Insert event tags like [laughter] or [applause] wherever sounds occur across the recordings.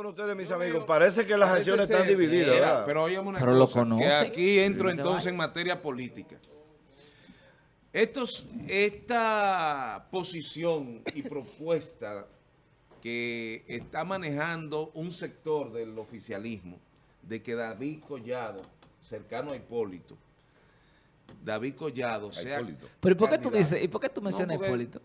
con ustedes, mis amigos. Parece que las acciones están divididas. Pero óyeme una Pero lo cosa, que conoce. aquí entro que entonces en materia política. Estos, esta posición y propuesta que está manejando un sector del oficialismo de que David Collado, cercano a Hipólito, David Collado sea Hipólito. Pero ¿y por qué tú dices, y por qué tú mencionas porque- Hipólito?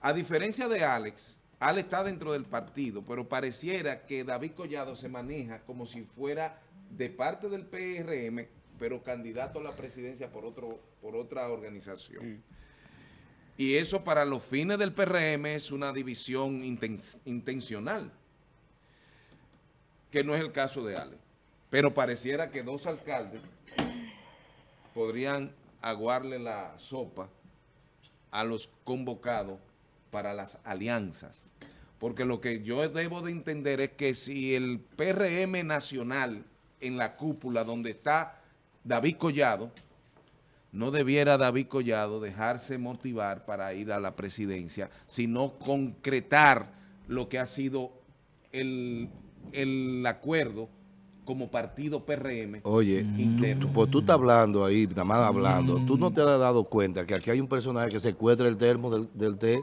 A diferencia de Alex, Alex está dentro del partido, pero pareciera que David Collado se maneja como si fuera de parte del PRM, pero candidato a la presidencia por, otro, por otra organización. Y eso para los fines del PRM es una división inten- intencional, que no es el caso de Alex. Pero pareciera que dos alcaldes podrían aguarle la sopa a los convocados para las alianzas. Porque lo que yo debo de entender es que si el PRM nacional en la cúpula donde está David Collado, no debiera David Collado dejarse motivar para ir a la presidencia, sino concretar lo que ha sido el, el acuerdo como partido PRM. Oye, interno. tú, pues tú estás hablando ahí, nada más hablando. ¿Tú no te has dado cuenta que aquí hay un personaje que secuestra el termo del, del té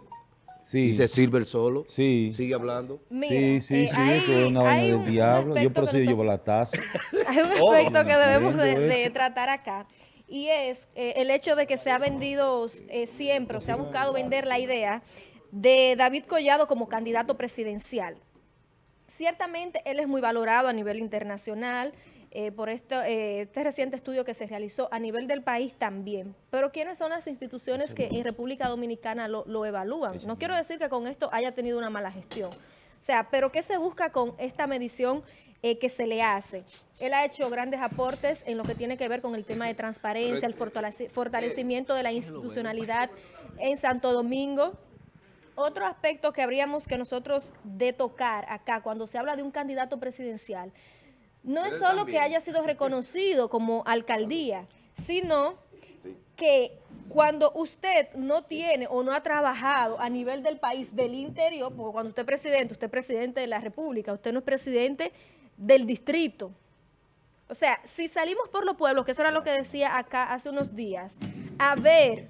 Sí, y se sirve el solo? sí. Sigue hablando. Mira, sí, sí, eh, sí, hay- que es una vaina del diablo. Yo por que yo llevo nosotros- la taza. [laughs] Hay un Oh, aspecto que debemos de, tratar acá y es eh, el hecho de que se ha vendido eh, siempre, o se ha buscado vender la idea de David Collado como candidato presidencial. Ciertamente él es muy valorado a nivel internacional eh, por esto, eh, este reciente estudio que se realizó a nivel del país también. Pero ¿quiénes son las instituciones que en República Dominicana lo, lo evalúan? No quiero decir que con esto haya tenido una mala gestión. O sea, pero ¿qué se busca con esta medición eh, que se le hace? Él ha hecho grandes aportes en lo que tiene que ver con el tema de transparencia, el fortalecimiento de la institucionalidad en Santo Domingo. Otro aspecto que habríamos que nosotros de tocar acá cuando se habla de un candidato presidencial, no es solo que haya sido [laughs] reconocido como alcaldía, sino que cuando usted no tiene o no ha trabajado a nivel del país, del interior, porque cuando usted es presidente, usted es presidente de la república, usted no es presidente del distrito. O sea, si salimos por los pueblos, que eso era lo que decía acá hace unos días, a ver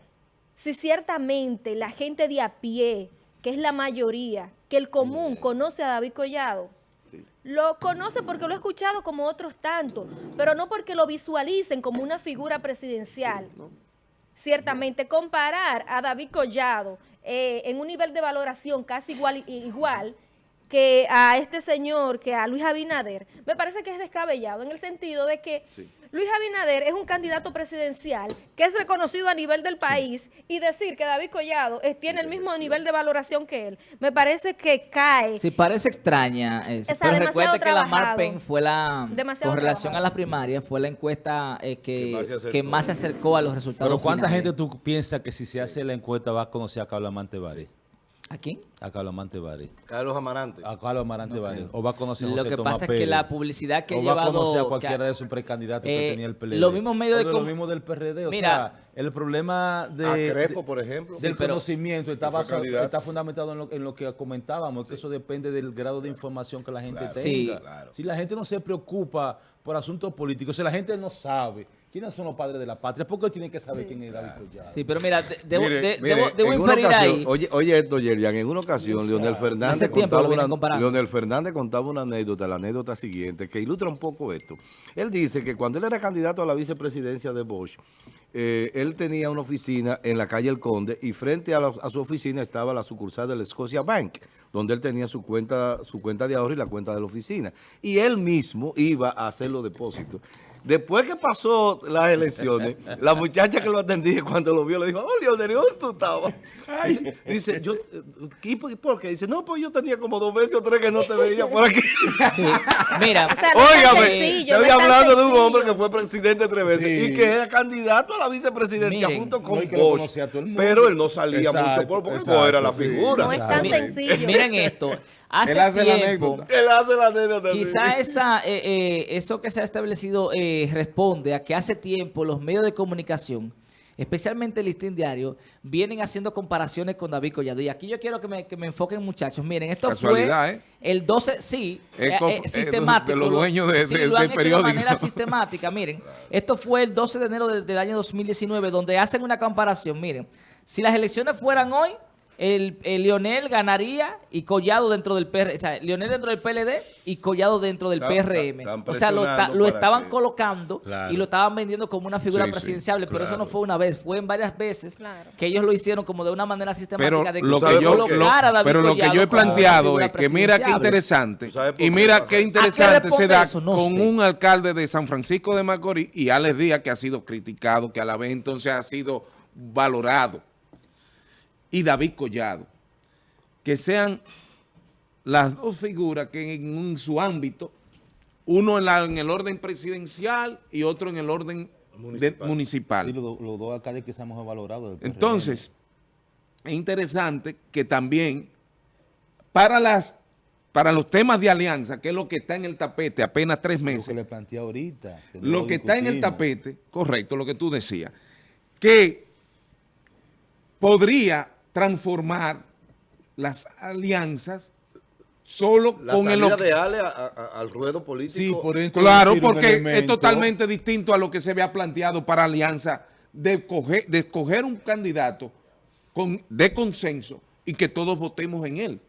si ciertamente la gente de a pie, que es la mayoría, que el común conoce a David Collado, lo conoce porque lo he escuchado como otros tantos, pero no porque lo visualicen como una figura presidencial. Ciertamente, comparar a David Collado eh, en un nivel de valoración casi igual, igual que a este señor, que a Luis Abinader, me parece que es descabellado en el sentido de que Luis Abinader es un candidato presidencial que es reconocido a nivel del país y decir que David Collado tiene el mismo nivel de valoración que él, me parece que cae. Sí, parece extraña eso. Pero recuerde que la. Marpen fue la, Demasiado con relación trabajado. a las primarias, fue la encuesta eh, Que más se que, acercó. que más se acercó a los resultados Pero ¿cuánta finales. gente tú piensas que si se hace la encuesta va a conocer a Carlos Amante Bari? ¿A quién? A Carlos Amante Bari. Carlos Amarante. A Carlos Amarante Bari. O va a conocer a Lo José que Tomás pasa es que la publicidad que o ha va a llevado... conocer a que- cualquiera de esos precandidatos Eh, que tenía el PLD. los mismos medios O de de lo mismo del PRD. O Mira. sea, el problema de... A por ejemplo. del Sí, conocimiento está, Que basado- está fundamentado en lo, en lo que comentábamos, que eso depende del grado de información que la gente Claro. Sí. tenga. Claro. Si la gente no se preocupa por asuntos políticos, si la gente no sabe quiénes son los padres de la patria, ¿por qué tiene que saber quién es David Collado? Sí, pero mira, de- debo, Mire, de- mire, debo, debo inferir ocasión, ahí... Oye, oye esto, Yerian, en una ocasión, Leonel Fernández, contaba una, comparando. Leonel Fernández contaba una anécdota, la anécdota siguiente, que ilustra un poco esto. Él dice que cuando él era candidato a la vicepresidencia de Bosch, eh, él tenía una oficina en la calle El Conde y frente a, la- a su oficina estaba la sucursal del Scotia Bank, donde él tenía su cuenta, su cuenta de ahorro y la cuenta de la oficina. Y él mismo iba a hacer los depósitos. Después que pasó las elecciones, la muchacha que lo atendía cuando lo vio le dijo, oh, Leonel, ¿dónde tú estabas? Dice, dice, yo, eh, ¿y por, qué? Dice, no, pues yo tenía como dos meses o tres que no te veía por aquí. Sí. Mira, O sea, no Óigame, estoy no hablando de un hombre que fue presidente tres veces Sí. y que era candidato a la vicepresidencia Miren, junto con Bosch. Pero él no salía Exacto, mucho por, porque exacto, era la sí. figura. No es tan sencillo. miren esto. Hace Él hace la tiempo... anécdota. Él hace la anécdota. Quizá esa, eh, eh, eso que se ha establecido eh, responde a que hace tiempo los medios de comunicación especialmente el Listín Diario, vienen haciendo comparaciones con David Collado. Y aquí yo quiero que me, que me enfoquen, muchachos. Miren, esto Casualidad, fue ¿eh? el 12, sí, eh, eh, eh, sistemático. de los lo- dueños de- sí, de- lo han del hecho periódico. de manera sistemática. Miren, esto fue el 12 de enero de- del año 2019, donde hacen una comparación. Miren, si las elecciones fueran hoy, el, el Leonel ganaría y Collado dentro del PRM, o sea, Leonel dentro del PLD y Collado dentro del Están- PRM. están o sea, lo, lo estaban que- colocando Claro. y lo estaban vendiendo como una figura Sí, sí, presidenciable, pero eso no fue una vez, fue en varias veces Claro. que ellos lo hicieron como de una manera sistemática Pero de lo ¿sabes que yo, lo- a David pero lo que yo he planteado es que mira qué interesante ¿Tú sabes por y mira qué interesante se da? No con sé. un alcalde de San Francisco de Macorís y Alex Díaz que ha sido criticado, que a la vez entonces ha sido valorado y David Collado que sean las dos figuras que en, su ámbito uno en, la- en el orden presidencial y otro en el orden de- Municipal. Sí, los, dos alcaldes que se. Entonces, es interesante que también para las para los temas de alianza, que es lo que está en el tapete apenas tres Lo que meses, le planteé ahorita. que lo que está en el tapete, correcto, lo que tú decías, que podría transformar las alianzas solo La con el... de Ale a- a- al ruedo político. Sí, por eso Claro, porque es totalmente distinto a lo que se había planteado para Alianza de, coger- de escoger un candidato con, de consenso y que todos votemos en él.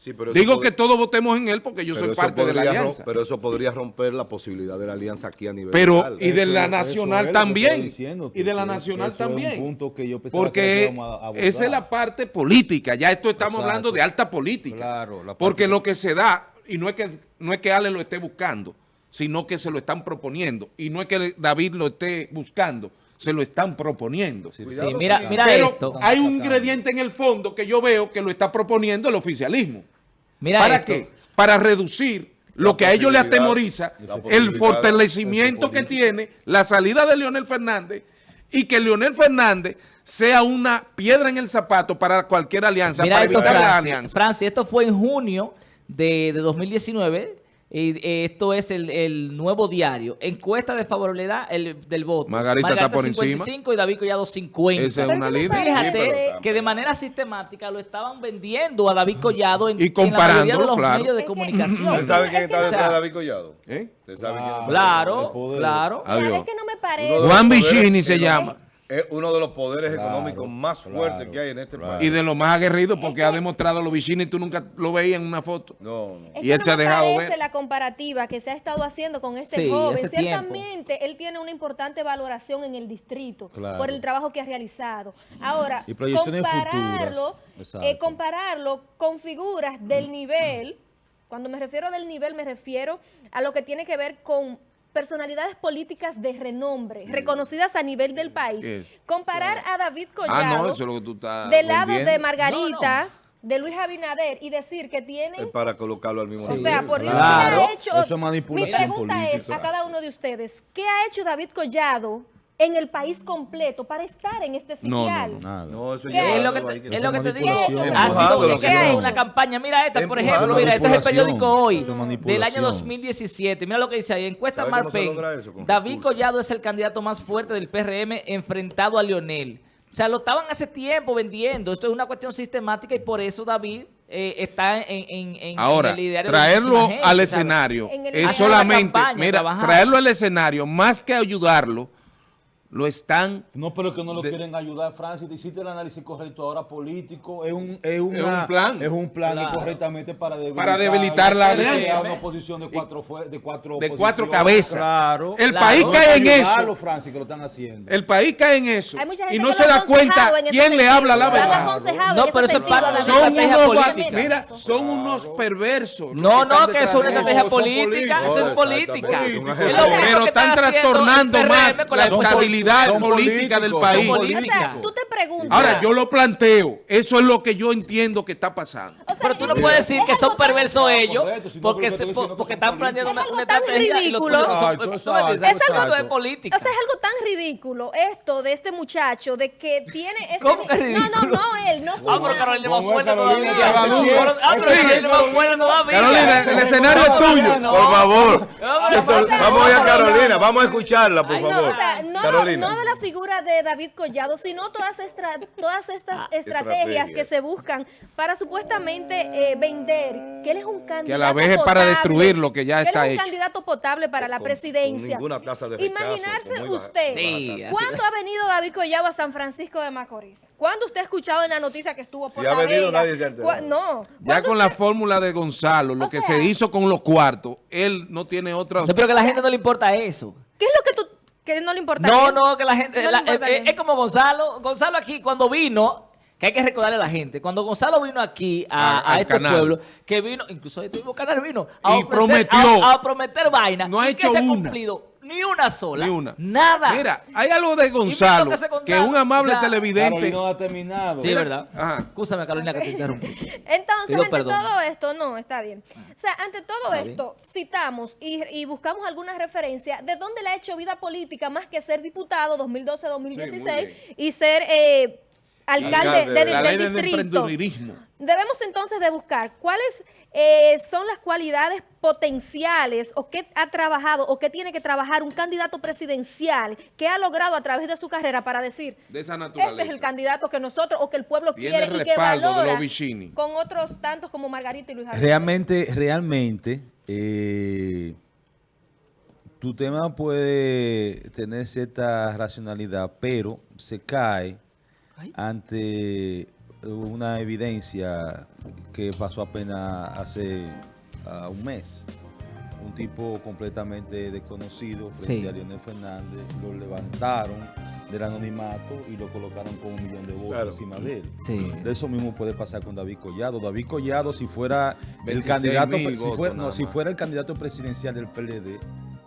Sí, pero eso Digo que todos votemos en él porque yo pero soy parte de la alianza. Pero eso podría romper la posibilidad de la alianza aquí a nivel Pero, local. y de Eso- la nacional que también. diciendo, y de la que nacional eso es un también. punto que yo que porque a abordar. esa es la parte política. Ya esto estamos Exacto. hablando de alta política. Claro, la parte porque que- lo que se da, y no es que no es que Ale lo esté buscando, sino que se lo están proponiendo. Y no es que David lo esté buscando, se lo están proponiendo. Sí, Cuidado, mira, sí. mira Pero esto. hay un ingrediente en el fondo que yo veo que lo está proponiendo el oficialismo. Mira ¿Para esto. qué? Para reducir lo La que a ellos les atemoriza, la el fortalecimiento que tiene la salida de Leonel Fernández y que Leonel Fernández sea una piedra en el zapato para cualquier alianza, Mira para esto, evitar la Francis. alianza. Francis, esto fue en junio de, de 2019. Y eh, esto es el, el nuevo diario. Encuesta de favorabilidad el, del voto. Margarita está por 55 y David Collado 50. Esa es una líder. Fíjate pero- que de manera sistemática lo estaban vendiendo a David Collado en, Y en la mayoría de los claro. medios de Es comunicación. ¿Usted sabe quién está detrás de David Collado? ¿Eh? ¿Usted sabe quién Claro. Claro, Adiós. es que no me parece. Juan Vicini se llama. Es uno de los poderes Claro, económicos más fuertes que hay en este claro. país. Y de lo más aguerrido porque ha demostrado los vicini y tú nunca lo veías en una foto. No, no. Y él no se ha dejado ver. la comparativa que se ha estado haciendo con este Sí, joven. tiempo. Ciertamente, él tiene una importante valoración en el distrito Claro. por el trabajo que ha realizado. Ahora, Y compararlo, eh, compararlo con figuras del [clears throat] nivel, cuando me refiero del nivel, me refiero a lo que tiene que ver con personalidades políticas de renombre, reconocidas a nivel del país. Sí. Comparar a David Collado Ah, no, eso es lo que tú estás del lado vendiendo. de Margarita, de Luis Abinader y decir que tienen Es para colocarlo al mismo o nivel. sea, por Dios, Claro. ¿qué ha hecho? Eso es manipulación Mi pregunta es a cada uno de ustedes, ¿qué ha hecho David Collado en el país completo para estar en este No, no, sitial? no. Nada. No, eso ¿Qué ya Es lo que te, que- es lo que te digo. como lo que una campaña. Mira esta, por ejemplo. Mira, este es el periódico hoy del año 2017. Mira lo que dice ahí. Encuesta ¿Sabe cómo se Marpen. logra eso? Con David recursos. Collado es el candidato más fuerte del PRM enfrentado a Lionel. O sea, lo estaban hace tiempo vendiendo. Esto es una cuestión sistemática y por eso David eh, está en, en, en- Ahora, en el traerlo gente, al escenario En el- es solamente, campaña, mira, trabajando. traerlo al escenario, más que ayudarlo, lo están No, pero que no lo De- quieren ayudar, Francis. Te hiciste el análisis correcto ahora político. Es un, es una- un plan. Es un plan Claro. correctamente para debilitar, Para debilitar la crear alianza. una oposición de cuatro, de cuatro, de cuatro cabezas. Claro. El Claro. país No, cae en eso. Francis, que lo están haciendo. El país cae en eso y no se da cuenta quién le habla la verdad. No, pero eso es parte de la sentido, Son estrategia unos, política. mira, son unos perversos. No, no, que es una estrategia política, eso es política. Es Pero están trastornando más la oposición. Estabilidad política del país. O sea, tú te preguntas. Ahora, yo lo planteo. Eso es lo que yo entiendo que está pasando. o sea, Pero tú no es- puedes decir es que son algo tan- perversos No, ellos no, porque, se- porque son están planeando una, una Es algo tan ridículo. es Exacto. política. O sea, es algo tan ridículo esto de este muchacho, de que tiene ese... ¿Cómo que No, ridículo? no, no, él, no fue Ah, pero Carolina más ¿Cómo es fuerte Carolina? todavía. Ah, pero. Carolina más fuerte todavía. Carolina, el escenario es tuyo. No. Por favor. No, pasa- vamos a ir a Carolina. Vamos a escucharla, por no, favor. no, no de la figura de David Collado, sino todas, estra- todas estas Ah, estrategias que se buscan para supuestamente eh, vender que él es un candidato Que a la vez es para potable, destruir lo que ya está es un hecho. candidato potable para la Con- con presidencia. ninguna tasa de rechazo, Imaginarse con baja- usted, Sí, ¿cuándo ha venido David Collado a San Francisco de Macorís? ¿Cuándo usted ha escuchado en la noticia que estuvo por Si ha La venido, Vega? nadie se ha enterado. ¿Cuá- No. Ya ¿Cuándo con la fórmula de Gonzalo, lo O que sea- se hizo con los cuartos, él no tiene otra... No, pero que a la gente no le importa eso. ¿Qué es lo que que no le importa? No, no, que la gente... No le la- importa es, como Gonzalo. Gonzalo aquí, cuando vino, que hay que recordarle a la gente, cuando Gonzalo vino aquí a, A- a al este canal. pueblo, que vino, incluso este mismo canal vino, a Y ofrecer- prometió. A, a prometer vaina. No ha ¿Y qué hecho se ha cumplido? Ni una sola. Ni una. Nada. Mira, hay algo de Gonzalo, lo que Gonzalo, que un amable o sea, televidente... Carolina no ha terminado. Sí, ¿verdad? Ajá. Escúchame, Carolina, que te interrumpí. [laughs] Entonces, ante perdón. todo esto, no, está bien. O sea, ante todo Está esto, citamos y, y buscamos alguna referencia de dónde le ha hecho vida política más que ser diputado 2012-2016 y ser eh, alcalde, de- de La del ley distrito. Debemos entonces de buscar cuáles eh, son las cualidades potenciales o qué ha trabajado o qué tiene que trabajar un candidato presidencial que ha logrado a través de su carrera para decir De esa este es el candidato que nosotros o que el pueblo Tiene quiere y que valora con otros tantos como Margarita y Luis Javier. Realmente, realmente, eh, tu tema puede tener cierta racionalidad, pero se cae. Ante una evidencia que pasó apenas hace ah, un mes. Un tipo completamente desconocido frente Sí. a Leonel Fernández, lo levantaron del anonimato y lo colocaron con un millón de votos Claro. encima de él. Sí. De eso mismo puede pasar con David Collado. David Collado, si fuera el 26.000 candidato, si, no, fuera el candidato presidencial del PLD,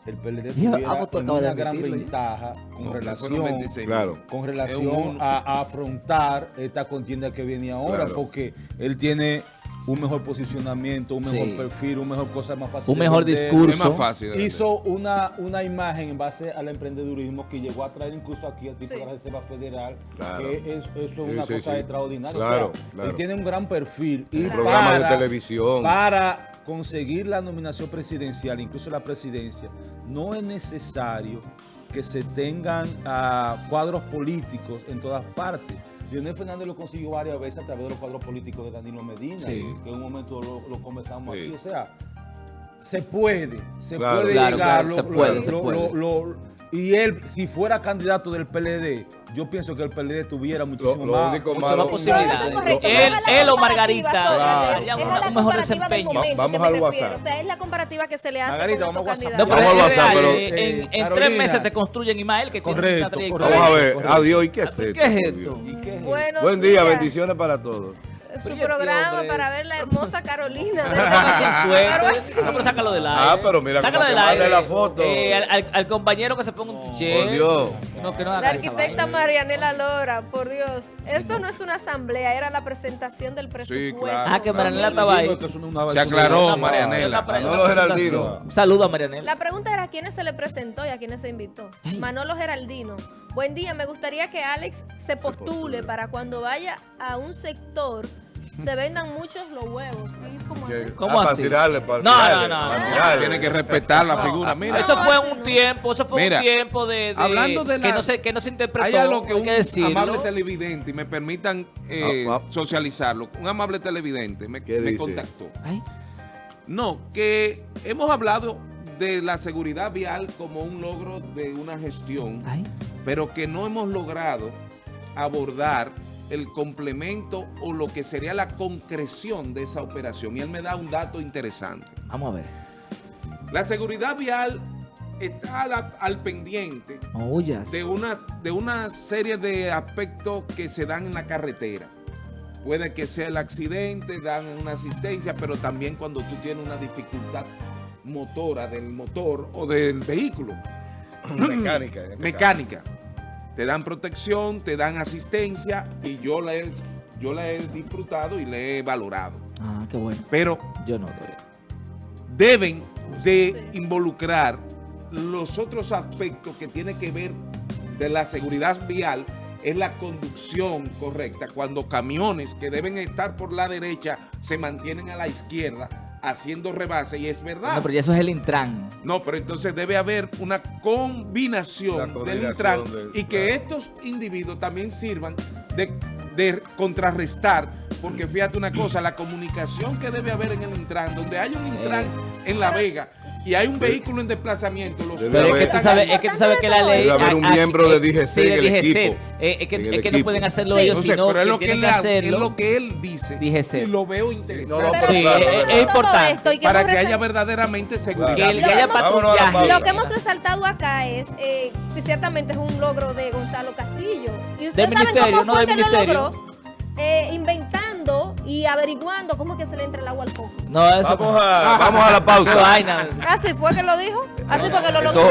el PLD tuviera una gran admitirlo ventaja con No, relación, 26.000. Claro. con relación un- a, a afrontar esta contienda que viene ahora, Claro. porque él tiene un mejor posicionamiento, un mejor Sí. perfil, un mejor cosa más fácil. Un mejor vender. discurso. Es más fácil. de Hizo una, una imagen en base al emprendedurismo que llegó a traer incluso aquí al tipo Sí. de la Reserva Federal, Claro. que es, eso es Sí, una sí, cosa sí. extraordinaria. Claro, o sea, claro. Él tiene un gran perfil. Y Programas de para- televisión. Para conseguir la nominación presidencial, incluso la presidencia, no es necesario que se tengan ah, cuadros políticos en todas partes. Leonel Fernández lo consiguió varias veces a través de los cuadros políticos de Danilo Medina, Sí. que en un momento lo, lo conversamos Sí. aquí. O sea, se puede, se Claro. puede Claro, llegar. claro, lo- se puede, lo- se lo- puede. Lo- y él, si fuera candidato del PLD, yo pienso que el PLD tuviera muchísimo lo más. único Muchas más posibilidades. Correcto, Él, él o Margarita Claro. una- la un mejor desempeño. momento vamos al. WhatsApp. O sea, es la comparativa que se le hace Margarita, vamos a otro WhatsApp. No, pero Vamos es al WhatsApp, pero- eh, en, Eh, en tres meses te construyen Ismael, que Correcto, tiene una trayectoria. Vamos a ver. Correcto. Adiós. ¿Y qué es ¿Qué esto? esto? ¿Y qué es Buenos Buen día, bendiciones para todos. Su Pero ¿y este programa hombre? para ver la hermosa Carolina. [laughs] Suerte. Pero No, pero sácalo del aire. Ah, pero mira Sácalo del aire. la foto. Eh, al, al- al compañero que se ponga un tiché. Por Dios. No, que no La haga arquitecta. Marianela Lora, por Dios. Esto no es una asamblea, era la presentación del presupuesto. claro. Ah, que Marianela estaba ahí. Se aclaró, Marianela. Manolo. Geraldino. Un saludo a Marianela. La pregunta era a quiénes se le presentó y a quiénes se invitó. Manolo Geraldino. Buen día, me gustaría que Alex se postule, postule. para cuando vaya a un sector se vendan muchos los huevos. ¿Y cómo Que- así? ¿Cómo ah, para así? tirarle, para No, tirarle, no, no, para no. tirarle. Tiene que respetar la figura. Mira, Eso No, fue así un no. tiempo, eso fue Mira, un tiempo de, de- hablando de que la- no se que no se interpretó, hay algo que hay un que decirlo. amable televidente, y me permitan eh, Ah, ah. socializarlo, un amable televidente me, contactó. Ay, No, que hemos hablado de la seguridad vial como un logro de una gestión, ay. pero que no hemos logrado abordar el complemento o lo que sería la concreción de esa operación. Y él me da un dato interesante. Vamos a ver. La seguridad vial está al, al pendiente de una, de una serie de aspectos que se dan en la carretera. Puede que sea el accidente, dan una asistencia, pero también cuando tú tienes una dificultad motora del motor o del vehículo, [clears throat] Mecánica. mecánica. Te dan protección, te dan asistencia y yo la he, yo la he disfrutado y la he valorado. Ah, qué bueno. Pero Yo no deben de Sí. involucrar los otros aspectos que tienen que ver de la seguridad vial es la conducción correcta. Cuando camiones que deben estar por la derecha se mantienen a la izquierda haciendo rebase y es verdad. No, pero ya eso es el Intran. No, pero entonces debe haber una combinación del Intran de- y que claro. estos individuos también sirvan de, de contrarrestar, porque fíjate una cosa, la comunicación que debe haber en el Intran, donde hay un Intran en La Vega y hay un vehículo en desplazamiento, los Pero es que tú sabes, es que tú sabes que la ley... Debe haber un miembro de eh, DGC sí, en el DGC. equipo. Eh, es que, es no pueden hacerlo Sí. ellos, Entonces, sino pero es que lo que, tienen él, que ha- es hacerlo. lo que él dice DGC. y lo veo No, interesante no, Pero Sí, claro, es- importante. esto y que para que haya verdaderamente seguridad. Que, el- Lo que haya patrullaje. Lo que hemos resaltado acá es eh, que ciertamente es un logro de Gonzalo Castillo. Y ustedes Del saben ministerio, cómo no fue del que lo ministerio. logró. Eh, inventando y averiguando cómo es que se le entra el agua al coco. No, eso... Vamos a, vamos a la [laughs] pausa. Así fue que lo dijo. Así fue que lo logró.